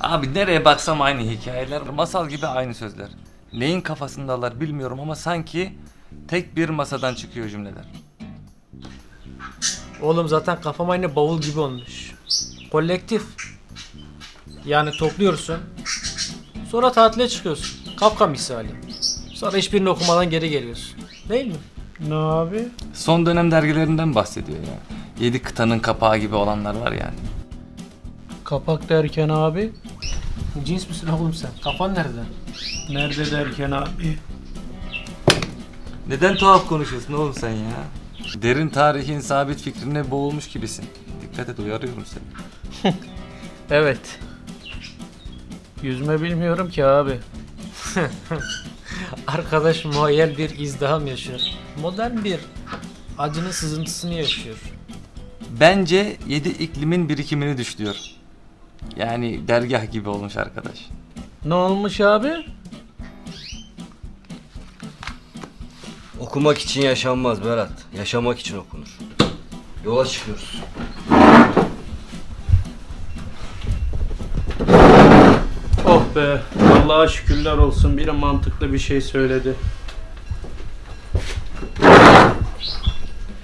Abi nereye baksam aynı hikayeler, masal gibi aynı sözler. Neyin kafasındalar bilmiyorum ama sanki tek bir masadan çıkıyor cümleler. Oğlum zaten kafam aynı bavul gibi olmuş. Kolektif. Yani topluyorsun. Sonra tatile çıkıyorsun. Kafka misali. Sonra hiçbirini okumadan geri geliyorsun. Değil mi? Ne abi? Son dönem dergilerinden bahsediyor ya. Yedi kıtanın kapağı gibi olanlar var yani. Kapak derken abi? Cins misin oğlum sen? Kafan nerede? Nerede derken abi? Neden tuhaf konuşuyorsun oğlum sen ya? Derin tarihin sabit fikrine boğulmuş gibisin. Dikkat et uyarıyorum seni. Evet. Yüzme bilmiyorum ki abi. Arkadaş muayyel bir izdiham yaşıyor. Modern bir acının sızıntısını yaşıyor. Bence yedi iklimin birikimini düşlüyor. Yani dergah gibi olmuş arkadaş. Ne olmuş abi? Okumak için yaşanmaz Berat. Yaşamak için okunur. Yola çıkıyoruz. Oh be. Allah'a şükürler olsun. Biri mantıklı bir şey söyledi.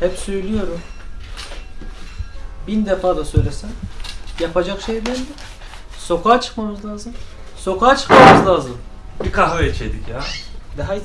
Hep söylüyorum. Bin defa da söylesem Yapacak şey değildi. Sokağa çıkmamız lazım. Sokağa çıkmamız lazım. Bir kahve içeydik ya. De haydi.